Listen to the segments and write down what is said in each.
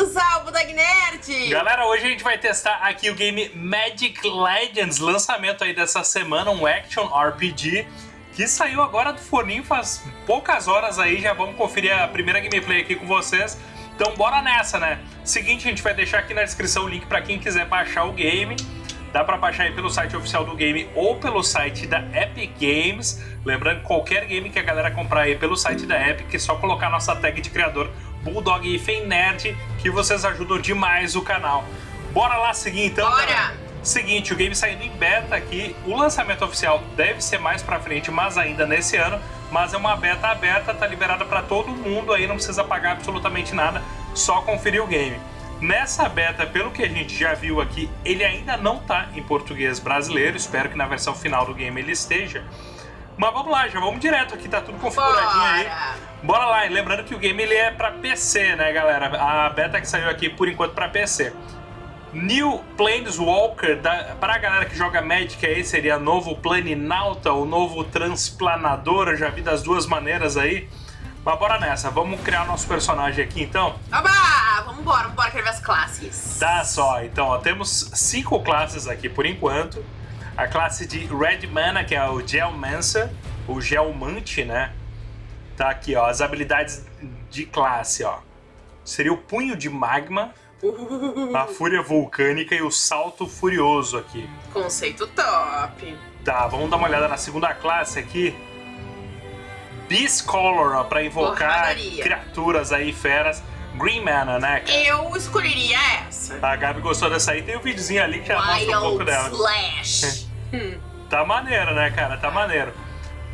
Ao Budog Nerd! Galera, hoje a gente vai testar aqui o game Magic Legends, lançamento aí dessa semana, um action RPG que saiu agora do forninho faz poucas horas aí, já vamos conferir a primeira gameplay aqui com vocês. Então bora nessa, né? Seguinte, a gente vai deixar aqui na descrição o link para quem quiser baixar o game. Dá para baixar aí pelo site oficial do game ou pelo site da Epic Games. Lembrando, qualquer game que a galera comprar aí pelo site da Epic, é só colocar nossa tag de criador Bulldog e Fen Nerd, que vocês ajudam demais o canal. Bora lá seguir então, Bora! Galera. Seguinte, o game saindo em beta aqui, o lançamento oficial deve ser mais pra frente, mas ainda nesse ano, mas é uma beta aberta, tá liberada para todo mundo aí, não precisa pagar absolutamente nada, só conferir o game. Nessa beta, pelo que a gente já viu aqui, ele ainda não tá em português brasileiro, espero que na versão final do game ele esteja. Mas vamos lá, já vamos direto aqui, tá tudo configuradinho aí. Bora! Lá, e lembrando que o game ele é pra PC, né, galera? A beta que saiu aqui por enquanto pra PC. New Planeswalker, da, pra galera que joga Magic aí, seria novo Planinauta, o novo Transplanador, eu já vi das duas maneiras aí. Mas bora nessa, vamos criar nosso personagem aqui então? Oba! Vamos embora, quero ver as classes. Tá só, então ó, temos cinco classes aqui por enquanto. A classe de Red Mana, que é o Geomancer, o Geomante, né? Tá aqui, ó, as habilidades de classe, ó. Seria o Punho de Magma, a Fúria Vulcânica e o Salto Furioso aqui. conceito top. Tá, vamos dar uma olhada na segunda classe aqui. Beast Color, ó, pra invocar Porradaria. criaturas aí, feras. Green Mana, né, cara? Eu escolheria essa. A Gabi gostou dessa aí. Tem um videozinho ali que já mostra um pouco dela. Slash. Tá maneiro, né, cara? Tá maneiro.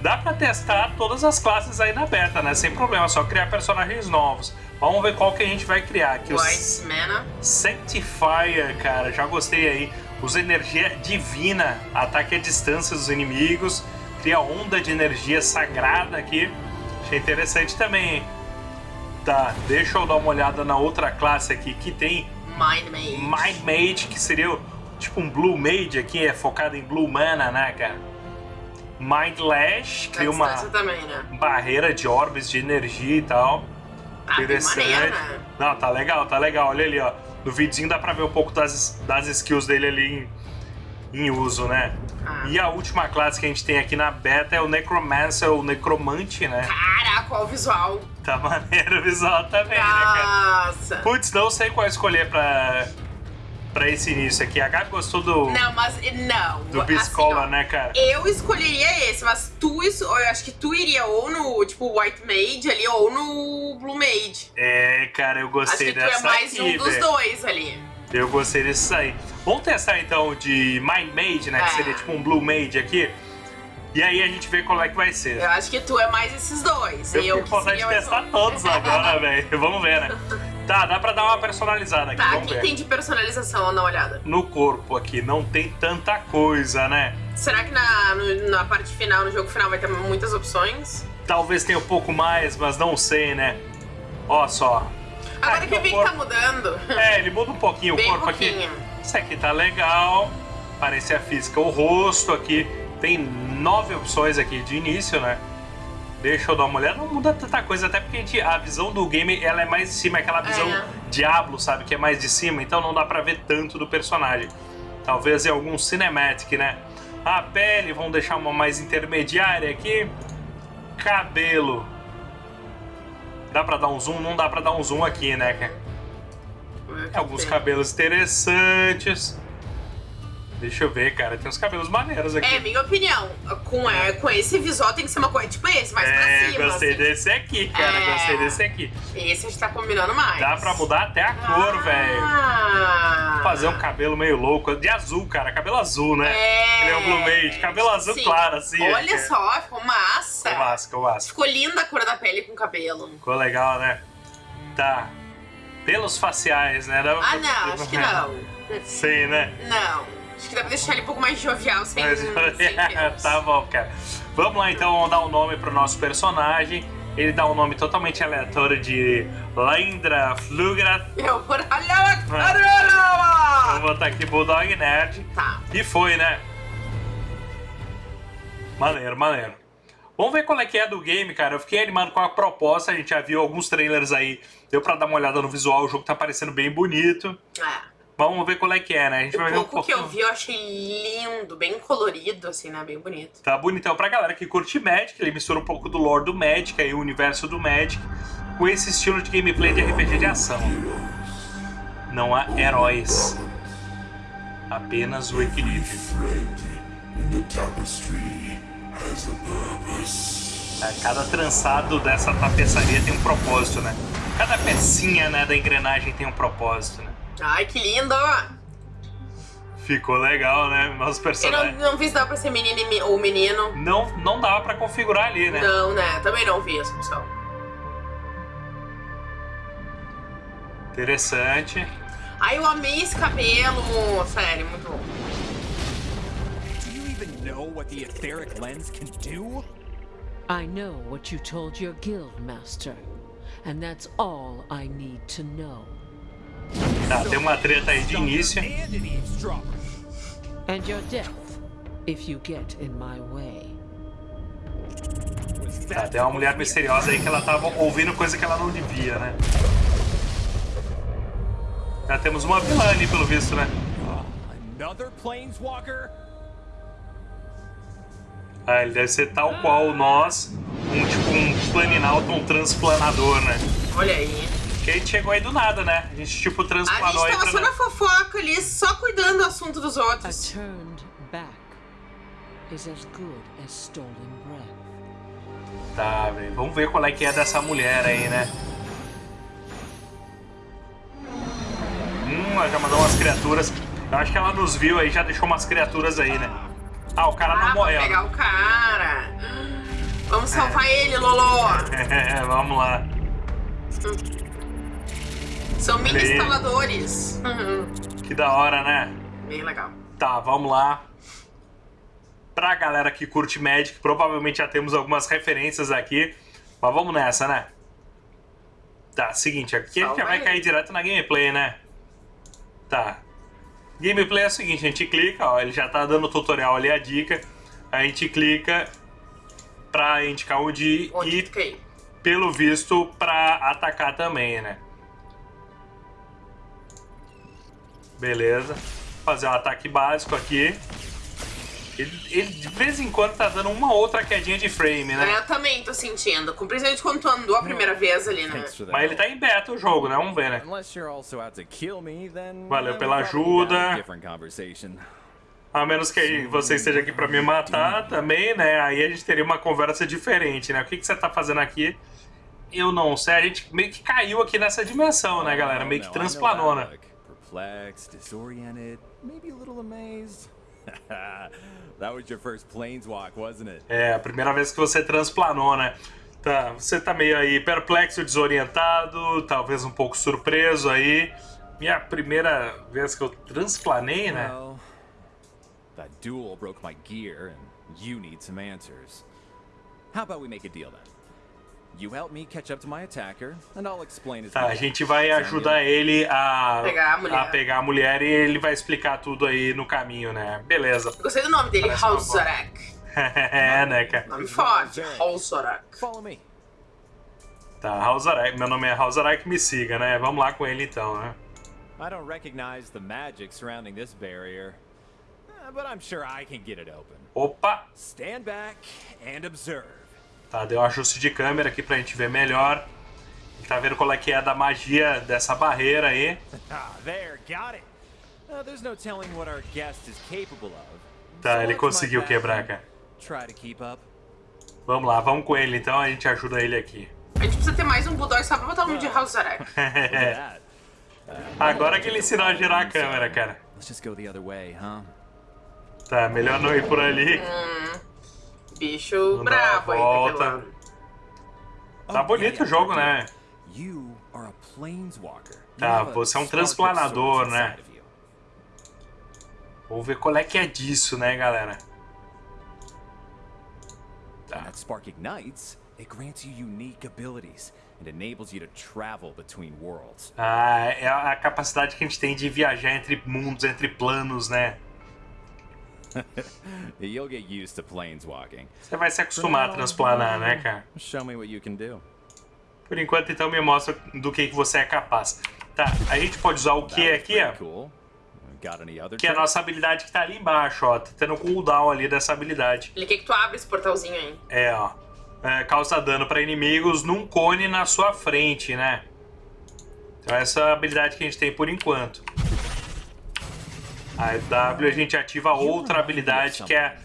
Dá pra testar todas as classes aí na beta, né? Sem problema, só criar personagens novos. Vamos ver qual que a gente vai criar aqui. White Mana. Sanctifier, cara. Já gostei aí. Usa energia divina, ataque à distância dos inimigos. Cria onda de energia sagrada aqui. Achei interessante também, hein? Tá, deixa eu dar uma olhada na outra classe aqui que tem Mind Mage. Mind Mage, que seria tipo um Blue Mage aqui, é focado em Blue Mana, né, cara? Mind Lash, Da cria uma também, né? barreira de orbes de energia e tal. Ah, bem Interessante. maneiro, né? Não, tá legal, tá legal. Olha ali, ó. No videozinho dá pra ver um pouco das, das skills dele ali em, em uso, né? Ah. E a última classe que a gente tem aqui na beta é o Necromancer, o Necromante, né? Caraca, olha o visual. Tá maneiro o visual também, né, cara? Nossa. Putz, não sei qual escolher pra, pra esse início aqui. A Gabi gostou do, Não, mas não. do assim, Biscola, ó, né, cara? Eu escolheria esse, mas tu, eu acho que tu iria ou no, tipo, White Mage ali, ou no Blue Mage. É, cara, eu Acho gostei que tu é dessa mais aqui, um dos dois ali. Eu gostei desse aí. Vamos testar então de Mind Mage, né? Que É. seria tipo um Blue Mage aqui. E aí a gente vê qual é que vai ser. Eu acho que tu é mais esses dois. Eu e com vontade de testar todos agora, velho. Vamos ver, né? Tá, dá pra dar uma personalizada aqui, Tá, o que ver. tem de personalização? Dar uma olhada. No corpo aqui não tem tanta coisa, né? Será que na, no- na parte final, no jogo final, vai ter muitas opções? Talvez tenha um pouco mais, mas não sei, né? Ó só. Agora Ah, que eu vi o que tá corpo- mudando. É, ele muda um pouquinho o Bem corpo aqui. pouquinho. Isso aqui tá legal. Parece a física. O rosto aqui tem nove opções aqui de início, né? Deixa eu dar uma olhada. Não muda tanta coisa, até porque a, gente- a visão do game ela é mais de cima, é aquela visão É. Diablo, sabe? Que é mais de cima, então não dá pra ver tanto do personagem. Talvez em algum cinematic, né? A pele, vamos deixar uma mais intermediária aqui. Cabelo. Dá pra dar um zoom? Não dá pra dar um zoom aqui, né? Tem alguns cabelos interessantes. Deixa eu ver, cara. Tem uns cabelos maneiros aqui. É, minha opinião. Com, é, com esse visual tem que ser uma coisa tipo esse, mais pra É, cima. gostei assim. desse aqui, cara. É. Gostei desse aqui. Esse a gente tá combinando mais. Dá pra mudar até a cor, velho. Ah. Fazer um cabelo meio louco. De azul, cara. Cabelo azul, né? É. Ele é um Blue Mage. Cabelo azul Sim. claro, assim. Olha é. só, ficou massa. Ficou massa, ficou massa. Ficou linda a cor da pele com o cabelo. Ficou legal, né? Tá. Pelos faciais, né? Dá pra- Ah, não, acho que não. Sim, né? Não. Acho que dá pra deixar ele um pouco mais jovial, sem, sem tá bom, cara. Vamos lá então, vamos dar um nome pro nosso personagem. Ele dá um nome totalmente aleatório de Lendra Flugra. Eu por É. Vou botar aqui Bulldog Nerd. Tá. E foi, né? Maneiro, maneiro. Vamos ver qual é que é do game, cara. Eu fiquei animado com a proposta, a gente já viu alguns trailers aí. Deu pra dar uma olhada no visual, o jogo tá parecendo bem bonito. É. Vamos ver qual é que é, né? A gente O vai ver um pouco que pouquinho. eu vi eu achei lindo, bem colorido, assim, né? Bem bonito. Tá bonitão pra galera que curte Magic, ele mistura um pouco do lore do Magic, aí o universo do Magic, com esse estilo de gameplay de RPG de ação. Não há heróis, apenas o equilíbrio. Cada trançado dessa tapeçaria tem um propósito, né? Cada pecinha né, da engrenagem tem um propósito, né? Ai, que lindo! Ficou legal, né? Nosso Eu não, personagem. não vi se dá pra ser menino e me- ou menino. Não, não dava pra configurar ali, né? Não, né? Também não vi essa opção. Interessante. Ai, eu amei esse cabelo, sério, muito bom. Do you even know what the etheric lens can do? I know what you told your guild master, and that's all I need to know. Tá, tem uma treta aí de início. And your death, if you get in my way. Tá, tem uma mulher misteriosa aí que ela tava ouvindo coisa que ela não devia, né? Já temos uma vilã ali, pelo visto, né? Another planeswalker? Ah, ele deve ser tal qual nós, um tipo um planinauta, um transplanador, né? Olha aí. Que a gente chegou aí do nada, né? A gente tipo A transplanou gente aí tava pra... só na fofoca ali, só cuidando do assunto dos A outros. turned back is as good as stolen breath. Tá, velho. Vamos ver qual é que é dessa mulher aí, né? Hum, ela já mandou umas criaturas. Eu acho que ela nos viu aí, já deixou umas criaturas aí, né? Ah, o cara Ah, não morreu. pegar o cara. Vamos salvar ele, Lolo. Vamos lá. São mini Olha aí. instaladores. Uhum. Que da hora, né? Bem legal. Tá, vamos lá. Pra galera que curte Magic, provavelmente já temos algumas referências aqui. Mas vamos nessa, né? Tá, seguinte, aqui a gente já vai cair direto na gameplay, né? Tá. Gameplay é o seguinte, a gente clica, ó, ele já tá dando o tutorial ali, a dica. A gente clica pra indicar onde ir Onde e, fica aí? pelo visto, pra atacar também, né? Beleza. Fazer um ataque básico aqui. Ele, ele de vez em quando tá dando uma outra quedinha de frame, né? Eu também tô sentindo. Com principalmente quando tu andou a primeira vez ali, né? Mas ele tá em beta o jogo, né? Vamos ver, né? Valeu pela ajuda. A menos que você esteja aqui pra me matar também, né? Aí a gente teria uma conversa diferente, né? O que, que você tá fazendo aqui? Eu não sei. A gente meio que caiu aqui nessa dimensão, né, galera? Meio que Oh, Perplexed, disoriented, maybe a little amazed. that was your first planeswalk, wasn't it? É, a primeira vez que você transplanou, né? Tá, você tá meio aí perplexo, desorientado, talvez um pouco surpreso aí. Minha primeira vez que eu transplanei, né? Well, that duel broke my gear, and you need some answers. How about we make a deal then? Tá, a gente vai ajudar ele a Pegar a mulher. a pegar a mulher e ele vai explicar tudo aí no caminho, né? Beleza. Eu Gostei do nome dele. Halzarek. é, né, cara? Nome forte, Halzarek. Follow me. Tá, Halzarek, meu nome é Halzarek, me siga, né? Vamos lá com ele então, né? I don't recognize the magic surrounding this barrier, uh, but I'm sure I can get it open. Opa! Stand back and observe. Tá, deu um ajuste de câmera aqui pra gente ver melhor. Tá vendo qual é que é da magia dessa barreira aí. Ah, there, got it. Uh, there's no telling what our guest is capable of. Tá, ele conseguiu quebrar, cara. Vamos lá, vamos com ele então, a gente ajuda ele aqui. A gente precisa ter mais um Bulldog só pra botar o nome de Halzarek. That. Agora que ele ensinou a girar a câmera, cara. Tá, melhor não ir por ali. Bicho brabo uma aí, volta. Tá bonito o jogo, né? Tá, você é um transplanador, né? Vamos ver qual é que é disso, né, galera? That spark ignites, it grants you unique abilities and enables you to travel between worlds. Ah, é a capacidade que a gente tem de viajar entre mundos, entre planos, né? You'll get used to planeswalking. Você vai se acostumar a transplanar, né, cara? Show me what you can do. Por enquanto, então, me mostra do que, que você é capaz. Tá, a gente pode usar o que aqui, ó. Que é a nossa habilidade que tá ali embaixo, ó. Tá tendo um cooldown ali dessa habilidade. Ele quer que tu abra esse portalzinho aí. É, ó. É, causa dano pra inimigos num cone na sua frente, né? Então essa é a habilidade que a gente tem por enquanto. A W a gente ativa outra habilidade que é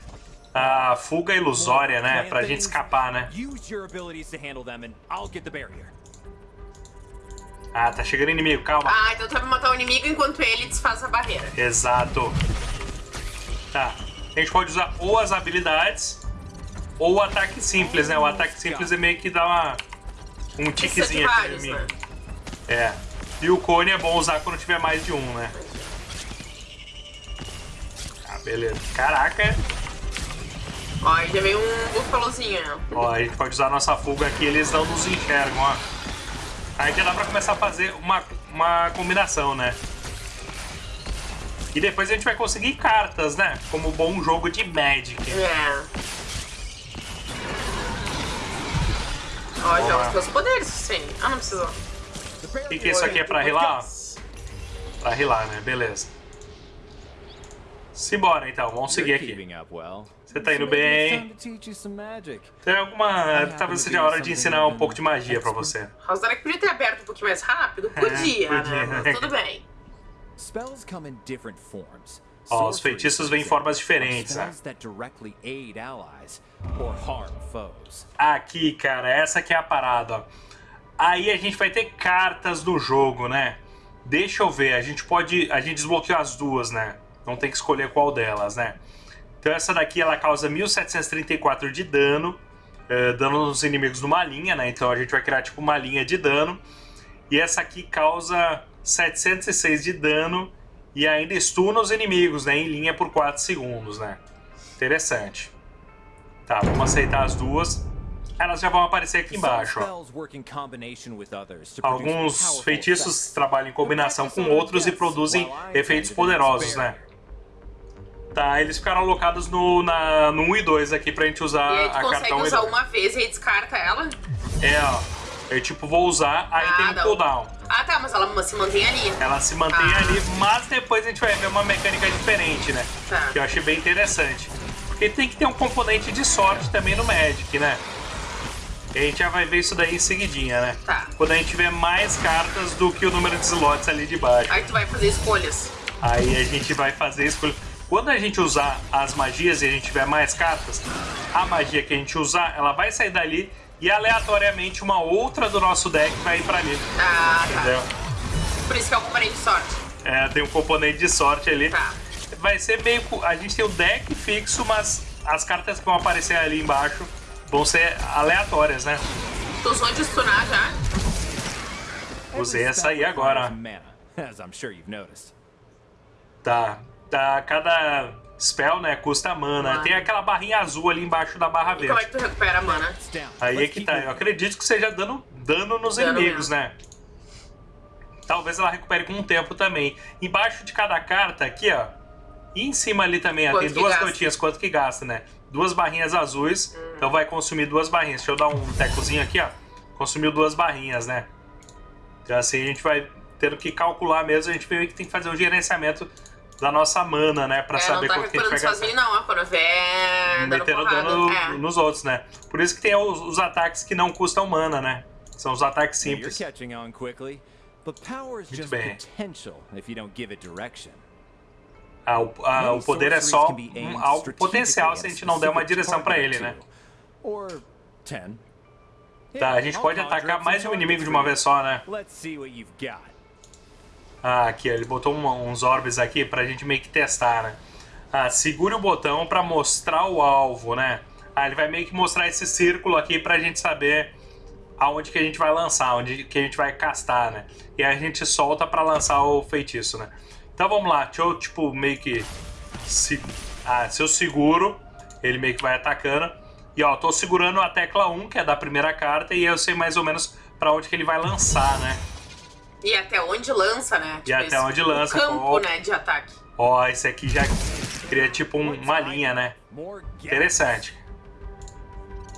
a fuga ilusória, né? Pra gente escapar, né? Use your abilities to handle them and I'll get the barrier. Ah, tá chegando inimigo, calma. Ah, então tu vai matar o inimigo enquanto ele desfaz a barreira. Exato. Tá. A gente pode usar ou as habilidades ou o ataque simples, né? O ataque simples é meio que dá uma, um tiquezinho aqui no vários, inimigo. né? É. E o cone é bom usar quando tiver mais de um, né? Beleza. Caraca. Ó, aí já veio um búfalozinho, ó. A gente pode usar a nossa fuga aqui, eles não nos enxergam, ó. Aí já dá pra começar a fazer uma, uma combinação, né? E depois a gente vai conseguir cartas, né? Como bom jogo de Magic. É. Ó, Boa. os teus poderes, sim. Ah, não precisou. O que, que isso aqui é pra rilar? Pra rilar, né? Beleza. Simbora então, vamos seguir aqui. Você tá indo bem. Tem alguma. Talvez seja a hora de ensinar um pouco de magia pra você. Rosarek podia ter aberto um pouquinho mais rápido? Podia, É, podia. né? Mas tudo bem. Spells come in different forms. Ó, os Sorceries, feitiços vêm em formas diferentes, né? Spells that directly aid allies or harm foes. Aqui, cara, essa que é a parada, ó. Aí a gente vai ter cartas do jogo, né? Deixa eu ver, a gente pode. A gente desbloqueou as duas, né? Não tem que escolher qual delas, né? Então essa daqui ela causa 1734 de dano. eh, dano nos inimigos numa linha, né? Então a gente vai criar tipo uma linha de dano. E essa aqui causa 706 de dano. E ainda stuna os inimigos, né? Em linha por 4 segundos, né? Interessante. Tá, vamos aceitar as duas. Elas já vão aparecer aqui embaixo, ó. Alguns feitiços trabalham em combinação com outros e produzem efeitos poderosos, né? Tá, eles ficaram alocados no, na, no 1 e 2 aqui pra gente usar a carta consegue 1 e usar 2. uma vez e aí descarta ela? É, ó. Eu tipo vou usar, aí Ah, tem um não. cooldown. Ah, tá, mas ela se mantém ali. Ela se mantém Ah. ali, mas depois a gente vai ver uma mecânica diferente, né? Tá. Que eu achei bem interessante. Porque tem que ter um componente de sorte também no Magic, né? E a gente já vai ver isso daí em seguidinha, né? Tá. Quando a gente tiver mais cartas do que o número de slots ali de baixo. Aí tu vai fazer escolhas. Aí a gente vai fazer escolha. Quando a gente usar as magias e a gente tiver mais cartas, a magia que a gente usar, ela vai sair dali e aleatoriamente uma outra do nosso deck vai ir pra ali. Ah, tá. Entendeu? Por isso que é o componente de sorte. É, tem um componente de sorte ali. Tá. Vai ser meio. A gente tem o deck fixo, mas as cartas que vão aparecer ali embaixo vão ser aleatórias, né? Tu usou de stunar já? Usei essa aí agora. Tá. Tá cada spell, né, custa mana. Mana. Tem aquela barrinha azul ali embaixo da barra E como é verde. que tu recupera a mana? Aí é que tá. Eu acredito que seja dando dano nos Dano inimigos, mesmo. né? Talvez ela recupere com o tempo também. Embaixo de cada carta aqui, ó. E em cima ali também, ó, tem duas gasta? gotinhas, quanto que gasta, né? Duas barrinhas azuis, então vai consumir duas barrinhas. Deixa eu dar um tecozinho aqui, ó. Consumiu duas barrinhas, né? Então assim a gente vai tendo que calcular mesmo, a gente meio que tem que fazer um gerenciamento da nossa mana, né? Pra é, saber tá quanto que a gente vai gastar. sozinho, não, dando Metendo dano É. nos outros, né? Por isso que tem os, os ataques que não custam mana, né? São os ataques simples. catching on quickly, but power is Muito just bem. potential if you don't give it direction. Ah, o, ah, o poder é só um, algo strategically potencial se a gente não der uma direção pra ele, né? Tá, a gente pode atacar mais de um inimigo de uma vez só, né? Let's see what you've got. Ah, aqui, ele botou um- uns orbes aqui pra gente meio que testar, né? Ah, segure o botão pra mostrar o alvo, né? Ah, ele vai meio que mostrar esse círculo aqui pra gente saber aonde que a gente vai lançar, onde que a gente vai castar, né? E aí a gente solta pra lançar o feitiço, né? Então vamos lá, deixa eu, tipo, meio que... Se... Ah, se eu seguro, ele meio que vai atacando. E ó, tô segurando a tecla 1, que é da primeira carta, e eu sei mais ou menos pra onde que ele vai lançar, né? E até onde lança, né? E até onde lança, O campo, né, de ataque. Ó, esse aqui já cria tipo um- uma linha, né? Interessante.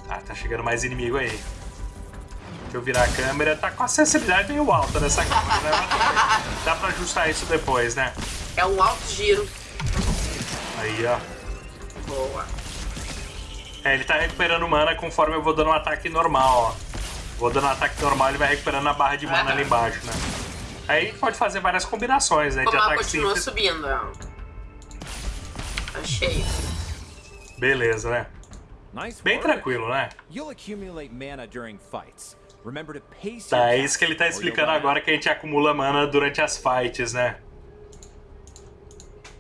Ah, tá chegando mais inimigo aí. Deixa eu virar a câmera. Tá com a sensibilidade meio alta nessa câmera, né? Dá pra ajustar isso depois, né? É um alto giro. Aí, ó. Boa. É, ele tá recuperando mana conforme eu vou dando um ataque normal, ó. Vou dando um ataque normal, ele vai recuperando a barra de mana Aham. ali embaixo, né? Aí pode fazer várias combinações, né? De Como ataque continua simples. subindo. Achei. Beleza, né? Bem tranquilo, né? Tá, é isso que ele tá explicando agora que a gente acumula mana durante as fights, né?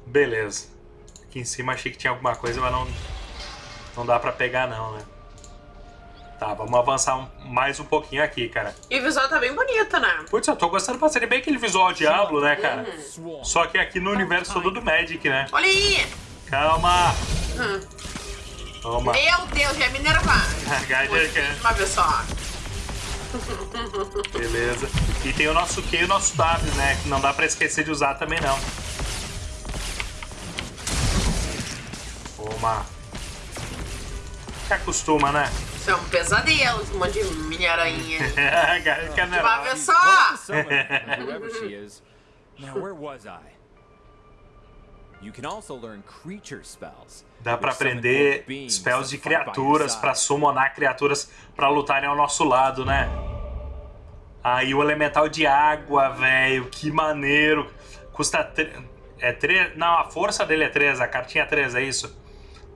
Beleza. Aqui em cima achei que tinha alguma coisa, mas não, não dá pra pegar não, né? Tá, vamos avançar um- mais um pouquinho aqui, cara. E o visual tá bem bonito, né? Putz, eu tô gostando bastante. Bem aquele visual Diablo, né, cara? Swarm. Só que aqui no universo todo do Magic, né? Olha aí! Calma! Hum. Toma. Meu Deus, já é Minerva. Gaider, que- Uma vez só. Beleza. E tem o nosso Q e o nosso W, né? Que não dá pra esquecer de usar também, não. Toma. Se acostuma, né? Isso é um pesadelo, esse monte de mini-aranha. Que De uma vez só! one of the summoners, whoever she is. Now, where was I? You can also learn creature spells. Dá summon aprender spells de criaturas, pra summonar criaturas pra lutarem ao nosso lado, né? Aí o elemental de água, velho, que maneiro. Custa. tre- É 3. Não, a força dele é 3, a cartinha é 3, é isso?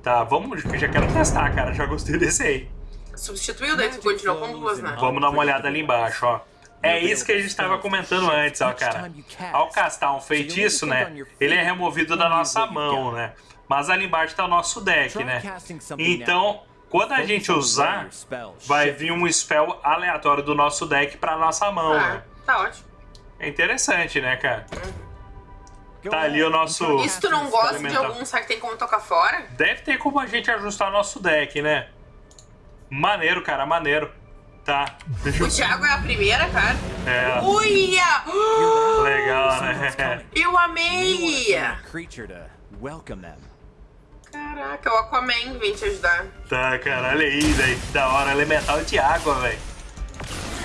Tá, vamos. eu Já quero testar, cara. Já gostei desse aí. Substituiu, daí tu continuou com duas, né? Vamos dar uma olhada ali embaixo, ó. É isso que a gente estava comentando antes, ó, cara. Ao castar um feitiço, né? Ele é removido da nossa mão, né? Mas ali embaixo tá o nosso deck, né? Então, quando a gente usar, vai vir um spell aleatório do nosso deck pra nossa mão, Ah, né? tá ótimo. É interessante, né, cara? Tá ali o nosso- se tu não gosta de algum, será que tem como tocar fora? Deve ter como a gente ajustar nosso deck, né? Maneiro, cara, maneiro. Tá. Deixa O eu... Thiago é a primeira, cara. É, Uia! legal, né? Eu amei! creature to welcome them. Caraca, o Aquaman vem te ajudar. Tá, cara, olha aí, velho. Que da hora. Elemental de água, velho.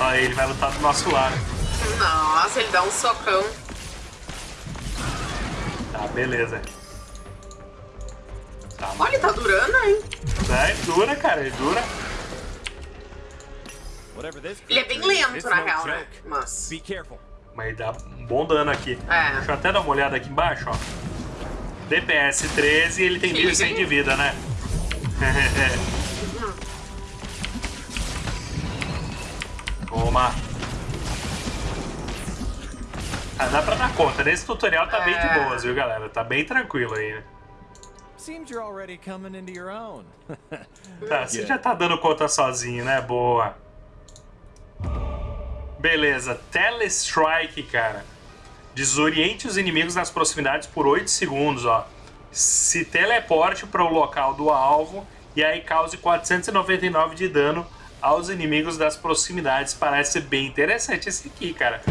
Olha aí, ele vai lutar do nosso lado. Nossa, ele dá um socão. Tá, beleza. Tá, Olha, tá durando, hein? tá, ele dura, cara, ele dura. Whatever this Ele é bem lento, na real, né? Mas. Be careful. Mas dá um bom dano aqui. É. Deixa eu até dar uma olhada aqui embaixo, ó. DPS 13 e ele tem Chega 1.100 aí. de vida, né? Toma. Ah, dá pra dar conta. Nesse tutorial tá bem de É. boas, viu, galera? Tá bem tranquilo aí, né? Seems you're already coming into your own. Tá, você Yeah. já tá dando conta sozinho, né? Boa. Beleza, Telestrike, cara. Desoriente os inimigos nas proximidades por 8 segundos, ó. Se teleporte para o local do alvo e aí cause 499 de dano aos inimigos das proximidades. Parece bem interessante esse aqui, cara.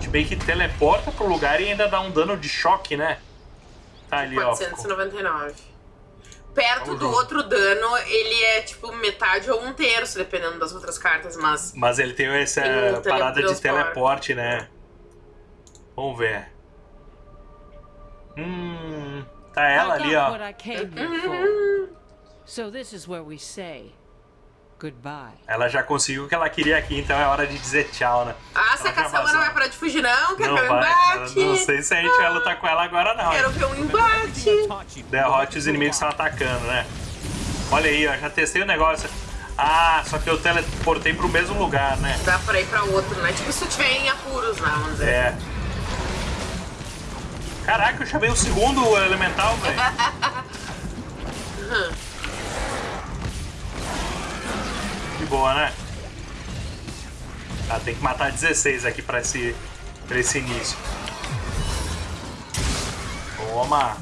Se bem que teleporta pro lugar e ainda dá um dano de choque, né? Tá ali, ó. 499. Perto Vamos do junto. outro dano, ele é tipo metade ou um terço, dependendo das outras cartas, mas. Mas ele tem essa Tem um parada de teleporte, né? Vamos ver. Hum. Tá ela ali, ó. what I came here for. So this is where we say goodbye. Ela já conseguiu o que ela queria aqui, então é hora de dizer tchau, né? Ah, se a caçamba não vai parar de fugir, não? Quero Não ver o vai. embate! Não sei se a gente vai lutar com ela agora, não. Quero ver um embate! Derrote os inimigos que estão atacando, né? Olha aí, ó. Já testei o negócio. Ah, só que eu teleportei pro mesmo lugar, né? Dá pra ir pra outro, né? Tipo, se tu tiver em apuros, né? Vamos dizer. É. Caraca, eu chamei o segundo elemental, velho. Que boa, né? Tá, tem que matar 16 aqui pra esse, pra esse início. Toma!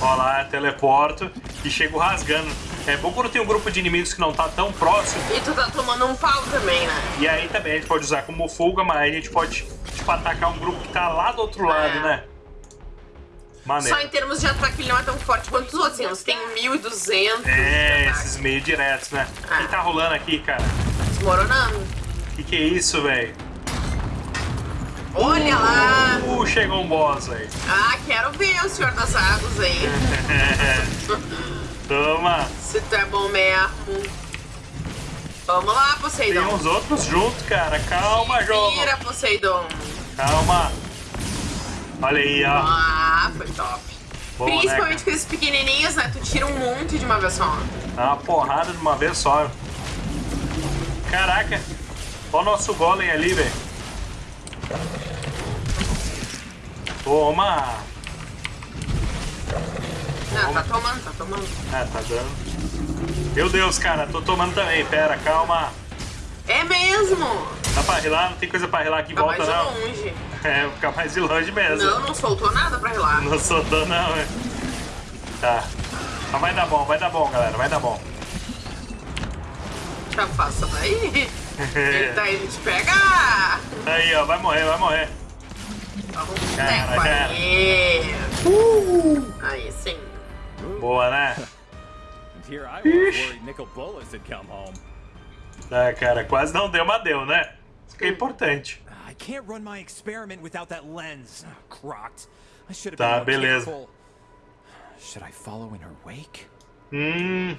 Ó lá, teleporto e chego rasgando. É bom quando tem um grupo de inimigos que não tá tão próximo. E tu tá tomando um pau também, né? E aí também a gente pode usar como fuga, mas aí a gente pode, tipo, atacar um grupo que tá lá do outro lado, É. né? Maneiro. Só em termos de ataque ele não é tão forte quanto os outros. Assim, tem 1.200 de É, esses meio diretos, né? O Ah. que tá rolando aqui, cara? Desmoronando. Que que é isso, velho? Olha lá! Uh, chegou um boss, velho. Ah, quero ver o Senhor das Águas aí. Toma. Se tu é bom mesmo. Vamos lá, Tem Poseidon. uns outros juntos, cara. Calma, jogo. Vira, Poseidon. Calma. Olha aí, ó. Ah, foi top. Né, Principalmente cara? com esses pequenininhos, né? Tu tira um monte de uma vez só. Dá uma porrada de uma vez só. Caraca. Olha o nosso golem ali, velho. Toma. Ah, tá tomando, tá tomando. Ah, tá dando. Meu Deus, cara. Tô tomando também. Pera, calma. É mesmo! Dá pra rilar? Não tem coisa pra rilar aqui em Tá mais volta, de não. longe. É, vou ficar mais de longe mesmo. Não, não soltou nada pra relar. Não soltou não, é. Tá. Mas vai dar bom, vai dar bom, galera. Vai dar bom. Já passa daí. Ele tá indo te pegar. Aí, ó. Vai morrer, vai morrer. Vamos Cara, cara. aí. Aí sim. Boa, né? Ah, cara, quase não deu, mas deu, né? Isso que é importante. Can't run my experiment without that lens. Oh, crocked. I should have Tá, been beleza. careful. Should I follow in her wake? Hum.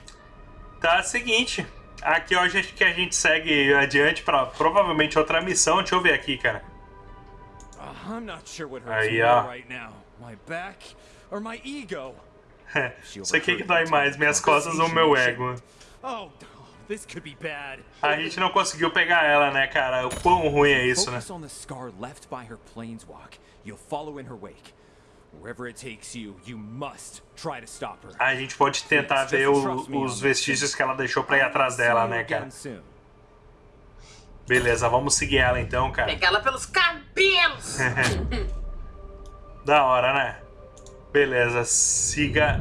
Tá, seguinte. Aqui hoje acho que a gente segue adiante pra provavelmente outra missão. Deixa eu ver aqui, cara. Uh, I'm not sure what hurts Aí, ó. right now. My back or my ego? Isso aqui que dói mais, minhas costas ou meu ego. Oh, this could be bad. A gente não conseguiu pegar ela, né, cara? O quão ruim é isso, né? Focus on the scar left by her planeswalk. You'll follow in her wake. Wherever it takes you, you must try to stop her. A gente pode tentar ver o- os vestígios que ela deixou pra ir atrás dela, né, cara? Beleza, vamos seguir ela então, cara. Pegar ela pelos cabelos. Da hora, né? Beleza, siga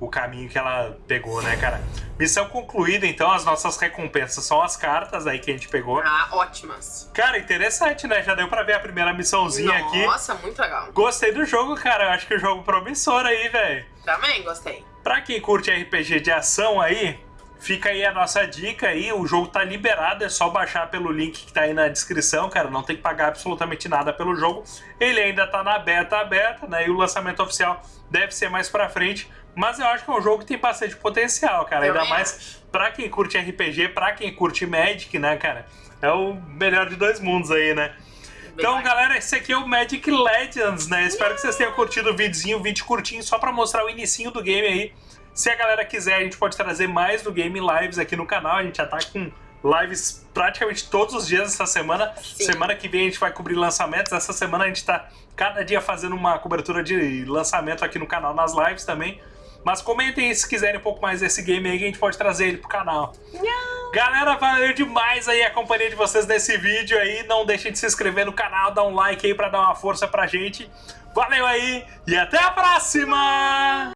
o, caminho que ela pegou, né, cara? Missão concluída, então, as nossas recompensas são as cartas aí que a gente pegou. Ah, ótimas. Cara, interessante, né? Já deu pra ver a primeira missãozinha aqui. Nossa, muito legal. Gostei do jogo, cara. Eu acho que o jogo é promissor aí, velho. Também gostei. Pra quem curte RPG de ação aí, fica aí a nossa dica aí. O jogo tá liberado, é só baixar pelo link que tá aí na descrição, cara. Não tem que pagar absolutamente nada pelo jogo. Ele ainda tá na beta aberta, né? E o lançamento oficial deve ser mais pra frente. Mas eu acho que é um jogo que tem bastante potencial, cara. Ainda mais pra quem curte RPG, pra quem curte Magic, né, cara? É o melhor de dois mundos aí, né? Então, galera, esse aqui é o Magic Legends, né? Espero que vocês tenham curtido o videozinho, vídeo curtinho, só pra mostrar o inicinho do game aí. Se a galera quiser, a gente pode trazer mais do game lives aqui no canal. A gente já tá com lives praticamente todos os dias essa semana. Sim. Semana que vem a gente vai cobrir lançamentos. Essa semana a gente tá cada dia fazendo uma cobertura de lançamento aqui no canal, nas lives também. Mas comentem aí se quiserem um pouco mais desse game aí, que a gente pode trazer ele pro canal. Galera, valeu demais aí a companhia de vocês nesse vídeo aí. Não deixem de se inscrever no canal, dar um like aí pra dar uma força pra gente. Valeu aí e até a próxima!